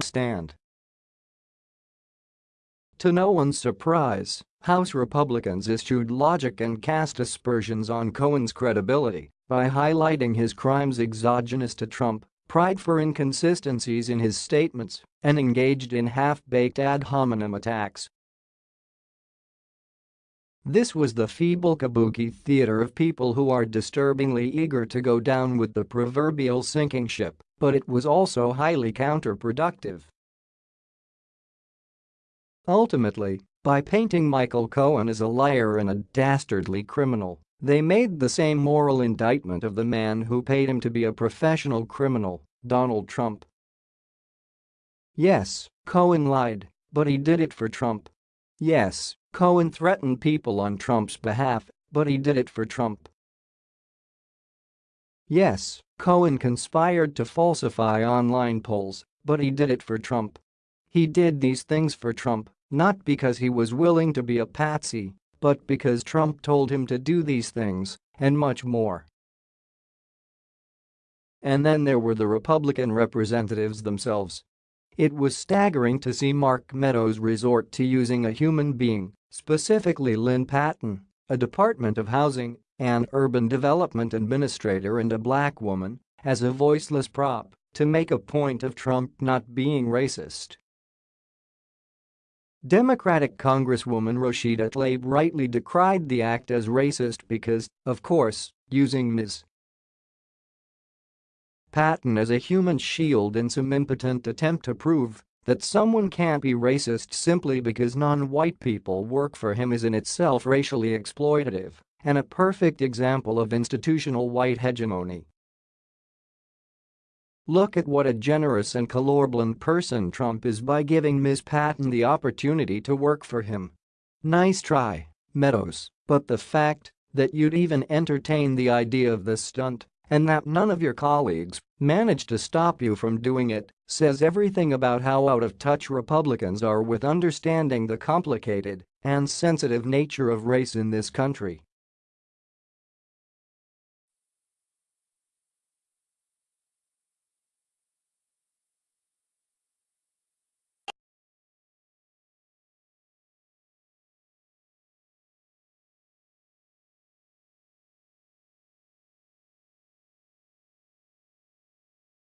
Stand. To no one's surprise, House Republicans issued logic and cast aspersions on Cohen's credibility by highlighting his crimes exogenous to Trump, pride for inconsistencies in his statements, and engaged in half-baked ad hominem attacks. This was the feeble kabuki theater of people who are disturbingly eager to go down with the proverbial sinking ship, but it was also highly counterproductive. Ultimately, by painting Michael Cohen as a liar and a dastardly criminal, they made the same moral indictment of the man who paid him to be a professional criminal, Donald Trump. Yes, Cohen lied, but he did it for Trump. Yes, Cohen threatened people on Trump's behalf, but he did it for Trump. Yes, Cohen conspired to falsify online polls, but he did it for Trump. He did these things for Trump, not because he was willing to be a patsy, but because Trump told him to do these things, and much more. And then there were the Republican representatives themselves. It was staggering to see Mark Meadows resort to using a human being, specifically Lynne Patton, a Department of Housing and Urban Development administrator and a black woman, as a voiceless prop to make a point of Trump not being racist. Democratic Congresswoman Rashida Tlaib rightly decried the act as racist because, of course, using Ms. Patton as a human shield in some impotent attempt to prove that someone can't be racist simply because non-white people work for him is in itself racially exploitative and a perfect example of institutional white hegemony. Look at what a generous and colorblind person Trump is by giving Ms. Patton the opportunity to work for him. Nice try, Meadows, but the fact that you'd even entertain the idea of this stunt and that none of your colleagues managed to stop you from doing it says everything about how out of touch Republicans are with understanding the complicated and sensitive nature of race in this country.